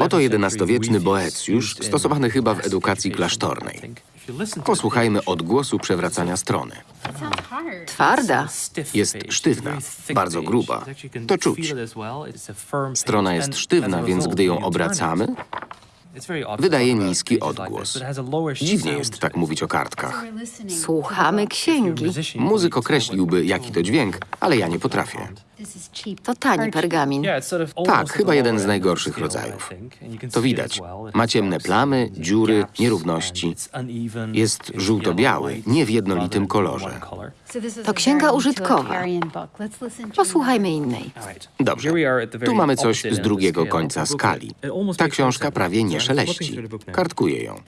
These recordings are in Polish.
Oto XI-wieczny Boecjusz, stosowany chyba w edukacji klasztornej. Posłuchajmy odgłosu przewracania strony. Twarda. Jest sztywna, bardzo gruba. To czuć. Strona jest sztywna, więc gdy ją obracamy, wydaje niski odgłos. Dziwnie jest tak mówić o kartkach. Słuchamy księgi. Muzyk określiłby, jaki to dźwięk, ale ja nie potrafię. To tani pergamin. Tak, chyba jeden z najgorszych rodzajów. To widać. Ma ciemne plamy, dziury, nierówności. Jest żółto-biały, nie w jednolitym kolorze. To księga użytkowa. Posłuchajmy innej. Dobrze. Tu mamy coś z drugiego końca skali. Ta książka prawie nie szeleści. Kartkuję ją.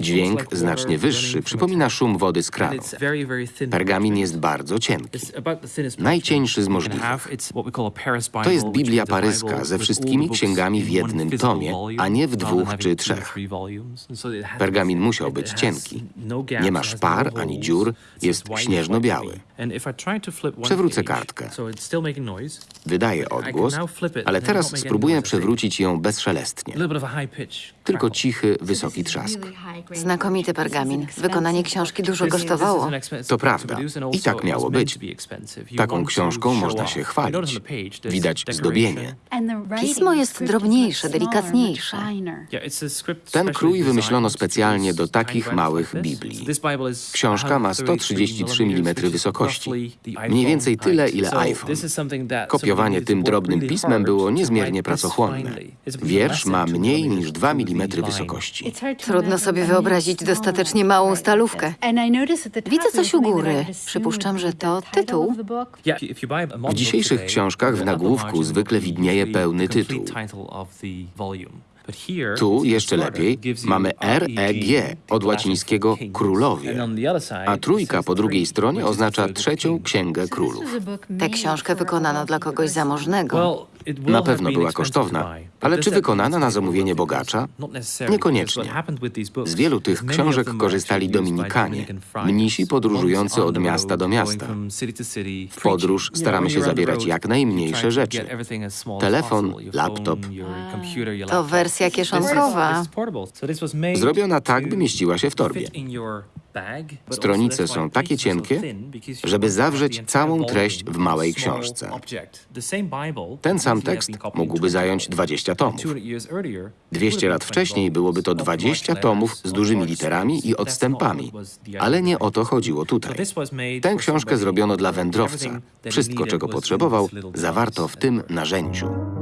Dźwięk znacznie wyższy przypomina szum wody z kranu. Pergamin jest bardzo cienki. Najcieńszy z możliwych. To jest Biblia paryska ze wszystkimi księgami w jednym tomie, a nie w dwóch czy trzech. Pergamin musiał być cienki. Nie ma szpar ani dziur, jest śnieżno-biały. Przewrócę kartkę. Wydaje odgłos, ale teraz spróbuję przewrócić ją bezszelestnie. Tylko cichy, wysoki trzask. Znakomity pergamin. Wykonanie książki dużo kosztowało. To prawda. I tak miało być. Taką książką można się chwalić. Widać zdobienie. Pismo jest drobniejsze, delikatniejsze. Ten krój wymyślono specjalnie do takich małych Biblii. Książka ma 133 mm wysokości. Mniej więcej tyle, ile iPhone. Kopiowanie tym drobnym pismem było niezmiernie pracochłonne. Wiersz ma mniej niż 2 mm wysokości. Trudno sobie wyobrazić dostatecznie małą stalówkę. Widzę coś u góry. Przypuszczam, że to tytuł. W dzisiejszych książkach w nagłówku zwykle widnieje pełny tytuł. Tu jeszcze lepiej mamy REG od łacińskiego królowie, a trójka po drugiej stronie oznacza trzecią księgę królów. Tę książkę wykonano dla kogoś zamożnego. Na pewno była kosztowna, ale czy wykonana na zamówienie bogacza? Niekoniecznie. Z wielu tych książek korzystali Dominikanie, mnisi podróżujący od miasta do miasta. W podróż staramy się zabierać jak najmniejsze rzeczy. Telefon, laptop. To wersja kieszonkowa. Zrobiona tak, by mieściła się w torbie. Stronice są takie cienkie, żeby zawrzeć całą treść w małej książce. Ten sam tekst mógłby zająć 20 tomów. 200 lat wcześniej byłoby to 20 tomów z dużymi literami i odstępami, ale nie o to chodziło tutaj. Tę książkę zrobiono dla wędrowca. Wszystko, czego potrzebował, zawarto w tym narzędziu.